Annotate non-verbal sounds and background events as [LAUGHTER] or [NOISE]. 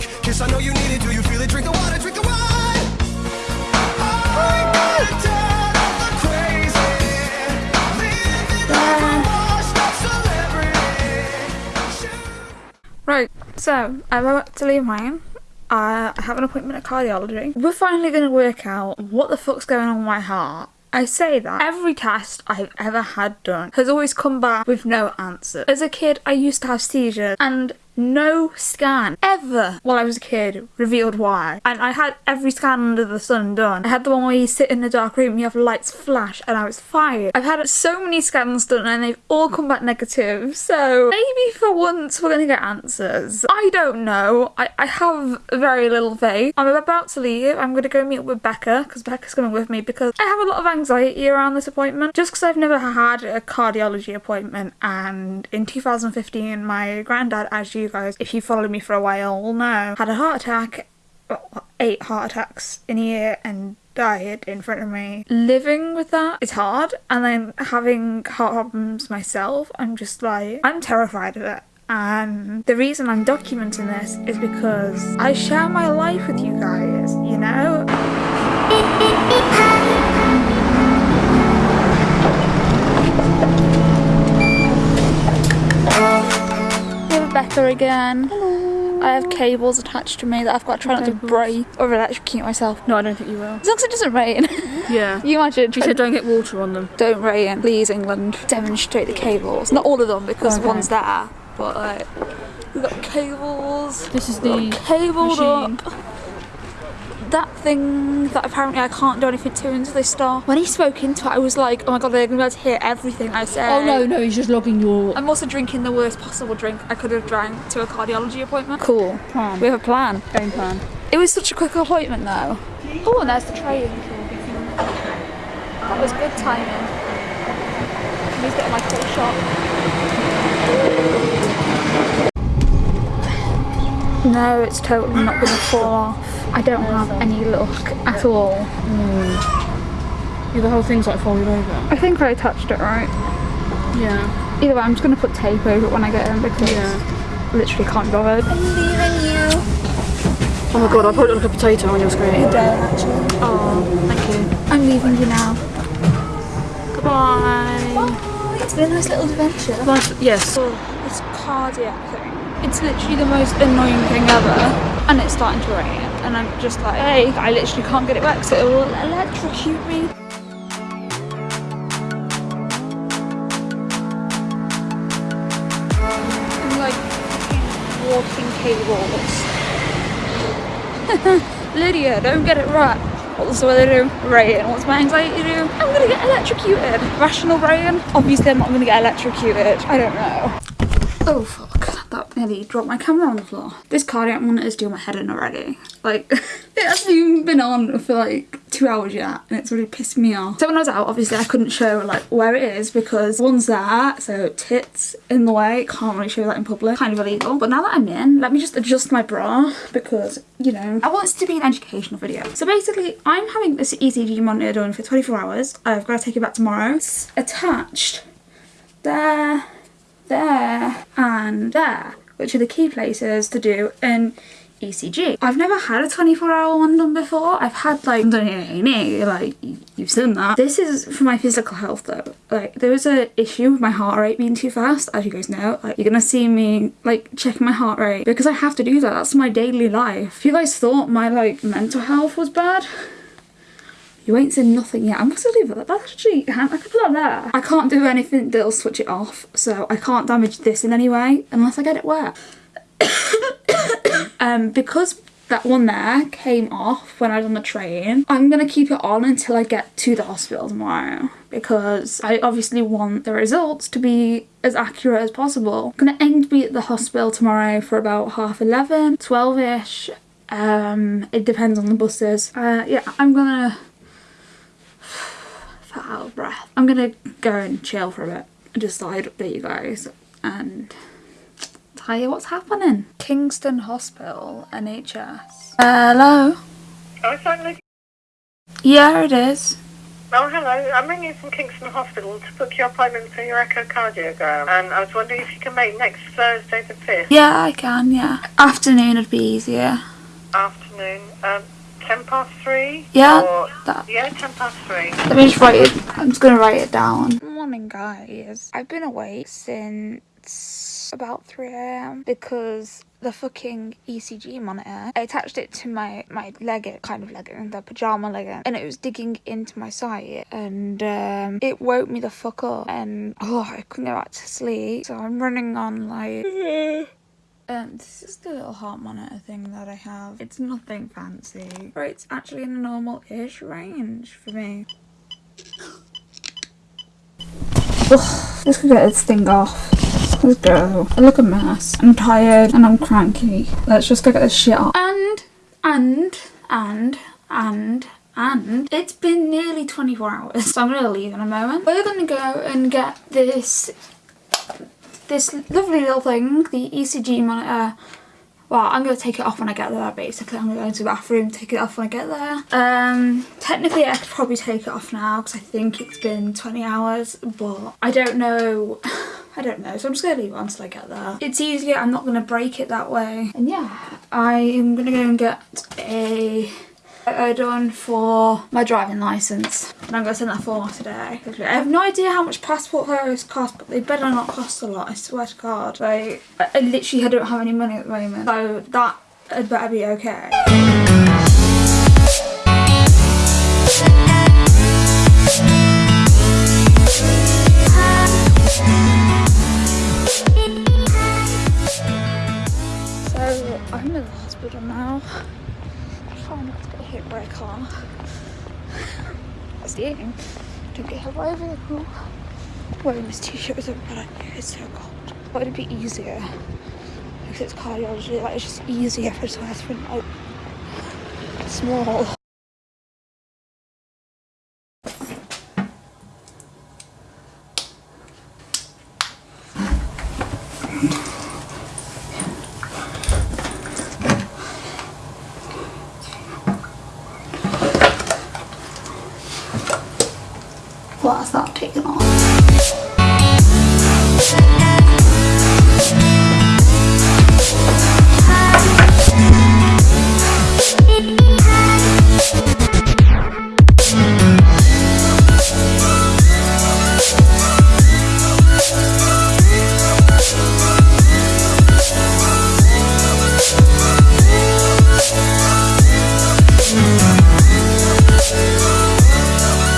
drunk. Kiss, I know you need it. Do you feel it? Drink the water, drink the wine. Right, so I'm about to leave mine. I have an appointment at cardiology. We're finally going to work out what the fuck's going on with my heart. I say that every test I've ever had done has always come back with no answer. As a kid, I used to have seizures, and no scan ever while I was a kid revealed why. And I had every scan under the sun done. I had the one where you sit in a dark room, and you have lights flash, and I was fired. I've had so many scans done, and they've all come back negative. So maybe for once we're gonna get answers. I don't know. I, I have very little faith. I'm about to leave. I'm gonna go meet up with Becca because Becca's coming with me because I have a lot of anxiety around this appointment. Just because I've never had a cardiology appointment, and in 2015, my granddad, as you guys, if you followed me for a while, will know, had a heart attack, eight heart attacks in a year, and died in front of me. Living with that is hard, and then having heart problems myself, I'm just like, I'm terrified of it. And the reason I'm documenting this is because I share my life with you guys, you know? [LAUGHS] Here with Becca again. I have cables attached to me that I've got to try not to break or electrocute myself. No, I don't think you will. As long as it doesn't rain. [LAUGHS] Yeah. you imagine. She said don't get water on them. Don't rain, please, England. Demonstrate the cables. Not all of them because Okay. one's there, but like we've got cables. This is the cable machine. up. That thing that apparently I can't do anything to until they start. When he spoke into it, I was like, oh my god, they're gonna be able to hear everything I say. Oh no, no, he's just logging your I'm also drinking the worst possible drink I could have drank to a cardiology appointment. Cool. plan. We have a plan. game plan. It was such a quick appointment though. Oh, and there's the train. That was good timing. He's getting my full shot. No, it's totally not going to fall off. I don't have any luck at all. Hmm. Yeah, the whole thing's like folded over. I think I touched it right. Yeah. Either way, I'm just going to put tape over it when I get in because Yeah. I literally can't be bothered. I'm leaving you. Oh my god, I probably look like a potato on your screen. Oh, thank you. I'm leaving you now. Goodbye. It's been a nice little adventure. Nice, yes. This cardiac thing. It's literally the most annoying thing ever. And it's starting to rain. And I'm just like, hey, I literally can't get it back, so it will electrocute me. I'm like walking cables. [LAUGHS] Lydia, don't get it right. What's the weather do? Rain. What's my anxiety do? I'm gonna get electrocuted. Rational rain? Obviously, I'm not gonna get electrocuted. I don't know. Oh fuck, nearly dropped my camera on the floor. This cardiac monitor is doing my head in already. Like, [LAUGHS] it hasn't even been on for like two hours yet and it's really pissed me off. So when I was out, obviously I couldn't show like where it is because one's there, so tits in the way, can't really show that in public, kind of illegal. But now that I'm in, let me just adjust my bra because, you know, I want this to be an educational video. So basically, I'm having this ECG monitor done for 24 hours. I've got to take it back tomorrow. It's attached there, there and there, which are the key places to do an ECG. I've never had a 24 hour one done before. I've had like like you- you've seen that. This is for my physical health though. Like there was an issue with my heart rate being too fast, as you guys know. Like you're gonna see me like checking my heart rate because I have to do that. That's my daily life. If you guys thought my like mental health was bad, you ain't seen nothing yet. I must leave that. That's actually, I could put that there. I can't do anything that'll switch it off, so I can't damage this in any way unless I get it wet. [COUGHS] um, because that one there came off when I was on the train, I'm gonna keep it on until I get to the hospital tomorrow because I obviously want the results to be as accurate as possible. I'm gonna aim to be at the hospital tomorrow for about half 11, 12ish. Um, it depends on the buses. Uh, yeah, I'm gonna out of breath. I'm gonna go and chill for a bit and just thought I'd update you guys and tell you what's happening. Kingston Hospital, NHS. Hello? Oh, it's only Yeah, it is. Oh, hello. I'm ringing from Kingston Hospital to book your appointment for your echocardiogram. And I was wondering if you can make next Thursday the 5th Yeah, I can, yeah. Afternoon would be easier. afternoon. Um, 10 past 3? Yeah, Or, that- yeah, 10 past 3. Let me just write it. I'm just gonna write it down. Morning, guys. I've been awake since about 3 a.m. because the fucking ECG monitor. I attached it to my my legging, kind of legging, the pajama legging, and it was digging into my side, and um, it woke me the fuck up, and oh, I couldn't go back to sleep. So I'm running on like. [LAUGHS] Um, this is the little heart monitor thing that I have. It's nothing fancy. Right, it's actually in a normal-ish range for me. Ugh, let's get this thing off. Let's go. I look a mess. I'm tired and I'm cranky. Let's just go get this shit off. And, and, and, and, and it's been nearly 24 hours. [LAUGHS] So I'm gonna leave in a moment. We're gonna go and get this this lovely little thing, the ECG monitor. Well, I'm going to take it off when I get there, basically. I'm going to go to the bathroom, take it off when I get there. Um, technically, I could probably take it off now because I think it's been 20 hours, but I don't know. [SIGHS] I don't know, so I'm just going to leave it until I get there. It's easier, I'm not going to break it that way. And yeah, I am going to go and get a photo done for my driving licence. And I'm going to send that form off today. I have no idea how much passport photos cost, but they better not cost a lot, I swear to God. Like, I, I literally don't have any money at the moment, so that had better be okay. A vehicle. Wearing this t-shirt with a red it's so cold. But it'd be easier. Because it's cardiology, like it's just easier if I just wear something like small. gloss not taken off.